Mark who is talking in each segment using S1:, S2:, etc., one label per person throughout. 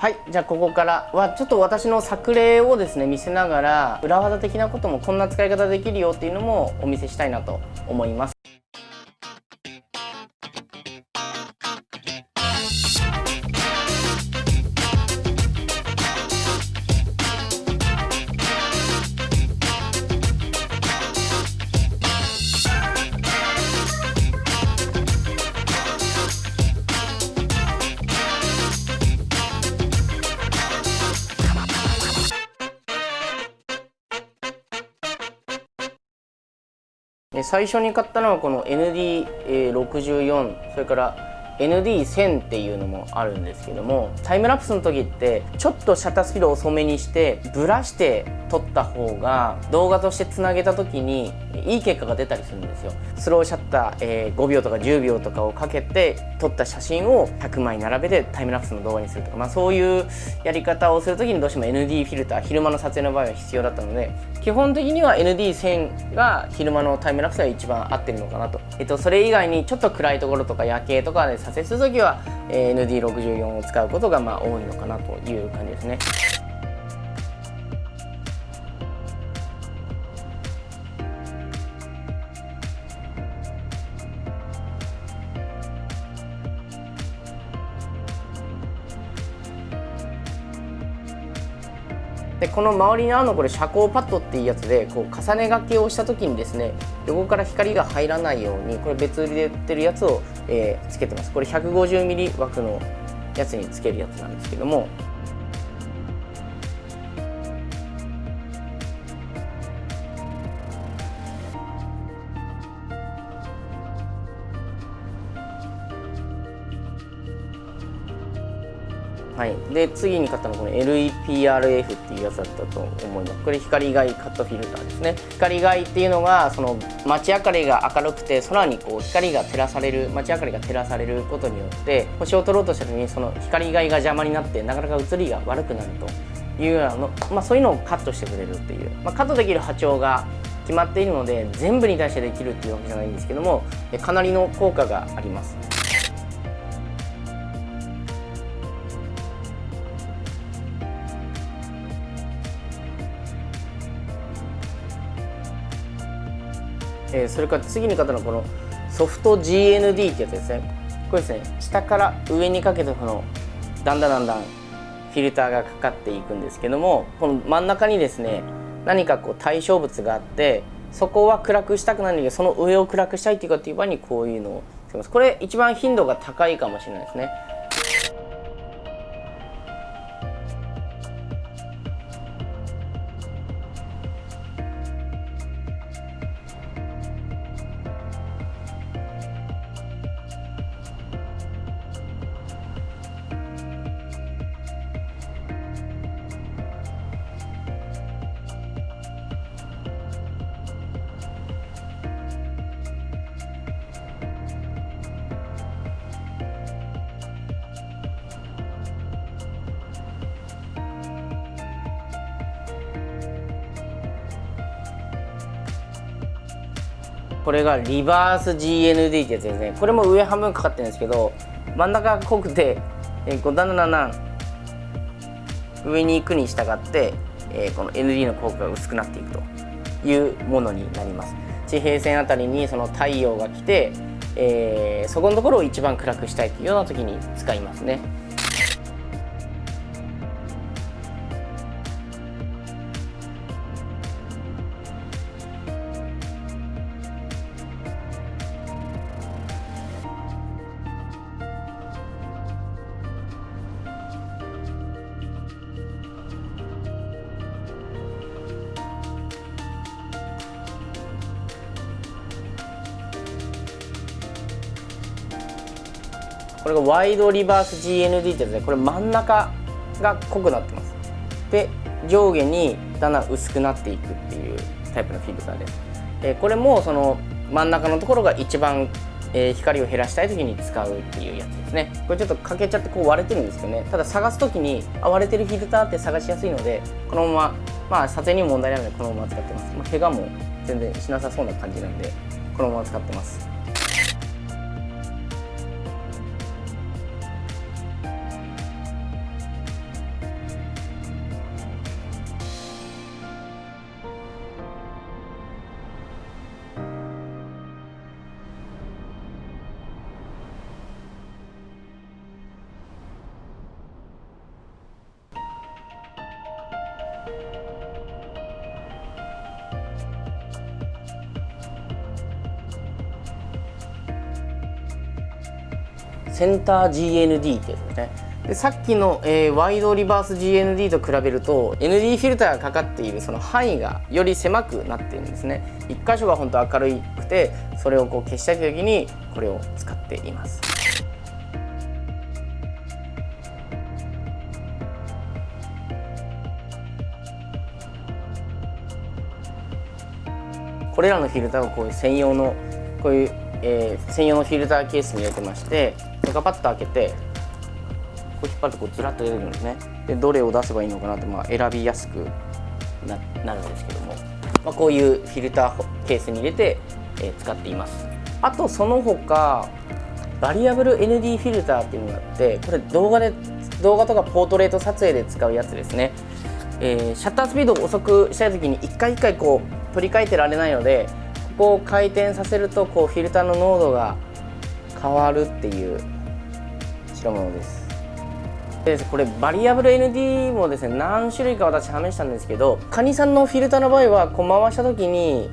S1: はいじゃあここからはちょっと私の作例をですね見せながら裏技的なこともこんな使い方できるよっていうのもお見せしたいなと思います。最初に買ったのはこの ND64 それから ND1000 っていうのもあるんですけどもタイムラプスの時ってちょっとシャッタースピード遅めにしてブラして撮った方が動画としてつなげた時にいい結果が出たりするんですよ。スローシャッター、えー、5秒とか10秒とかをかけて撮った写真を100枚並べてタイムラプスの動画にするとか、まあ、そういうやり方をする時にどうしても ND フィルター昼間の撮影の場合は必要だったので基本的には ND1000 が昼間のタイムラプスが一番合ってるのかなと、えっと、それ以外にちょっと暗いところとか夜景とかで撮影する時は、え、ND64 を使うことがまあ多いのかなという感じですね。でこの周りにあのこれ遮光パッドっていうやつでこう重ね書きをした時にですね横から光が入らないようにこれ別売りで売ってるやつを、えー、つけてます。これ 150mm 枠のやつにつけるやつなんですけどもはい、で次に買ったのはこの LEPRF っていうやつだったと思います。これ光害カットフィルターですね。光害っていうのがその街明かりが明るくて空にこう光が照らされる街明かりが照らされることによって星を撮ろうとした時にその光害が邪魔になってなかなか写りが悪くなるというようなの、まあ、そういうのをカットしてくれるっていう、まあ、カットできる波長が決まっているので全部に対してできるっていうわけじゃないんですけどもかなりの効果があります。えー、それから次に買ったのはこのソフト GND ってやつですね。これですね下から上にかけてこのだんだんだんだんフィルターがかかっていくんですけどもこの真ん中にですね何かこう対象物があってそこは暗くしたくないんだけどその上を暗くしたいっていうかっていう場合にこういうのをつけます。これ一番頻度が高いかもしれないですねこれがリバース GND ってやつですね。これも上半分かかってるんですけど真ん中が濃くて、えー、こうだんだんだん上に行くに従って、えー、この ND の効果が薄くなっていくというものになります。地平線あたりにその太陽が来て、えー、そこのところを一番暗くしたいというような時に使いますね。これがワイドリバース GND ってやつでこれ真ん中が濃くなってます。で上下にだんだん薄くなっていくっていうタイプのフィルターで。すでこれもその真ん中のところが一番、え、光を減らしたい時に使うっていうやつですね。これちょっと欠けちゃってこう割れてるんですけどね。ただ探す時にあ割れてるフィルターって探しやすいのでこのまままあ撮影にも問題ないのでこのまま使ってます、まあ、怪我も全然しなさそうな感じなんでこのまま使ってます。センター GND ってやつですね。でさっきの、えー、ワイドリバース GND と比べると ND フィルターがかかっているその範囲がより狭くなっているんですね。1箇所が本当明るくてそれをこう消したい時にこれを使っています。これらのフィルターをこういう専用のこういう、えー、専用のフィルターケースに入れてましてガパッと開けてこう引っ張るとこうずらっと出てくるんですね。でどれを出せばいいのかなってまあ選びやすくななるんですけども、まあ、こういうフィルターケースに入れて、えー、使っています。あとその他バリアブル ND フィルターっていうのがあってこれ動画で動画とかポートレート撮影で使うやつですね、えー、シャッタースピードを遅くしたい時に一回一回こう取り替えてられないのでここを回転させるとこうフィルターの濃度が変わるっていう代物です。でこれバリアブル ND もですね何種類か私試したんですけどカニさんのフィルターの場合はこう回した時に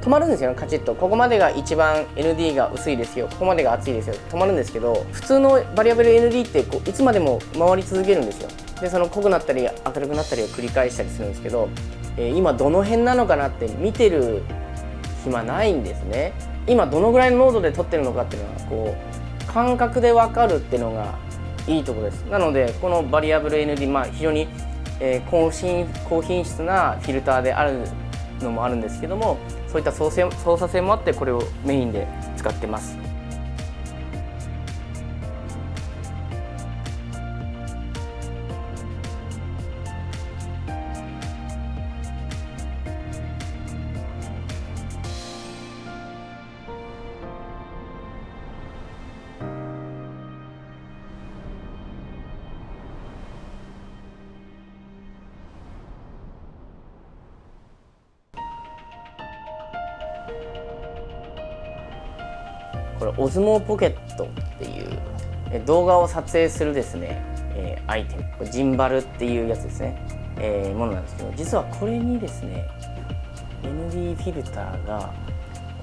S1: 止まるんですよねカチッと。ここまでが一番 ND が薄いですよ。ここまでが厚いですよ。止まるんですけど普通のバリアブル ND ってこういつまでも回り続けるんですよ。でその濃くなったり明るくなったりを繰り返したりするんですけどえー、今どの辺なのかなって見てる暇ないんですね。今どのぐらいの濃度で撮ってるのかっていうのはこう感覚で分かるっていうのがいいとこです。なのでこのバリアブル ND まあ非常に、えー、高品高品質なフィルターであるのもあるんですけどもそういった操作性もあってこれをメインで使ってます。これオズモポケットっていう動画を撮影するですね、えー、アイテム。ジンバルっていうやつですね、えー、ものなんですけど実はこれにですね ND フィルターが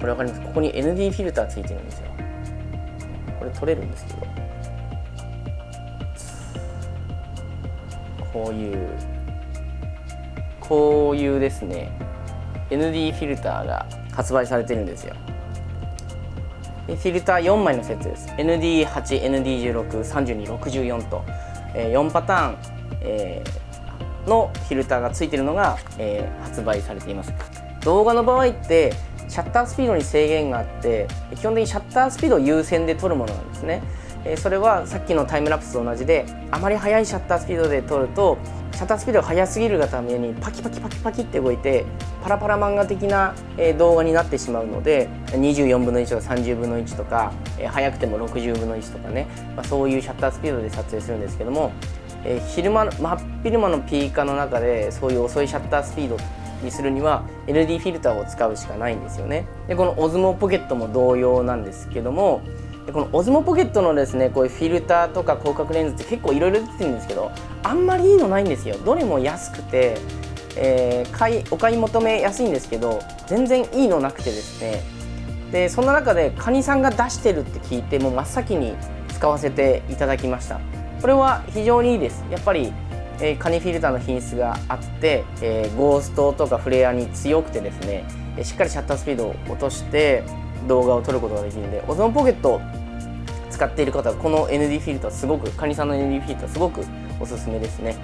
S1: これ分かります？ここに ND フィルターついてるんですよ。これ取れるんですけど。こういうこういうですね ND フィルターが発売されてるんですよ。フィルター4枚のセットです。ND8、ND16、32、64と、えー、4パターン、えー、のフィルターがついているのが、えー、発売されています。動画の場合ってシャッタースピードに制限があって基本的にシャッタースピードを優先で撮るものなんですね。それはさっきのタイムラプスと同じであまり速いシャッタースピードで撮るとシャッタースピードが速すぎるがためにパキパキパキパキって動いてパラパラ漫画的な動画になってしまうので24分の1とか30分の1とか速くても60分の1とかね、まあ、そういうシャッタースピードで撮影するんですけども昼間真っ昼間のピーカーの中でそういう遅いシャッタースピードにするには LD フィルターを使うしかないんですよね。でこのオズモポケットも同様なんですけどもでこのオズモポケットのですねこういうフィルターとか広角レンズって結構いろいろ出てるんですけどあんまりいいのないんですよ。どれも安くて、えー、買いお買い求めやすいんですけど全然いいのなくてですね。でそんな中でカニさんが出してるって聞いてもう真っ先に使わせていただきました。これは非常にいいです。やっぱり、えー、カニフィルターの品質があって、えー、ゴーストとかフレアに強くてですねしっかりシャッタースピードを落として動画を撮ることができるんでオゾンポケットを使っている方はこの ND フィルターすごくカニさんの ND フィルターすごくおすすめですね。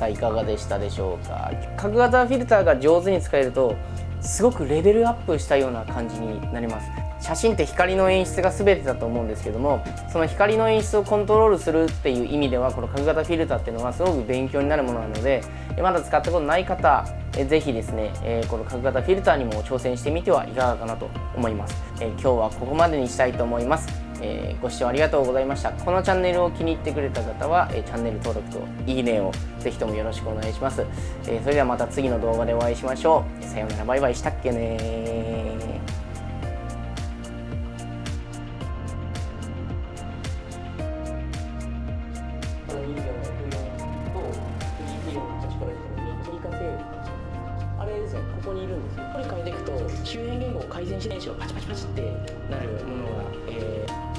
S1: さあいかがでしたでしょうか？角型フィルターが上手に使えるとすごくレベルアップしたような感じになります。写真って光の演出が全てだと思うんですけどもその光の演出をコントロールするっていう意味ではこの角型フィルターっていうのはすごく勉強になるものなのでまだ使ったことない方ぜひですね、この角型フィルターにも挑戦してみてはいかがかなと思います、今日はここまでにしたいと思います。えー、ご視聴ありがとうございました。このチャンネルを気に入ってくれた方は、えー、チャンネル登録といいねをぜひともよろしくお願いします、えー、それではまた次の動画でお会いしましょう。さようなら。バイバイしたっけねあれですね、ここにいるんですよ。これ変えていくと、周辺言語を改善しないしパチパチパチってなるものが、えー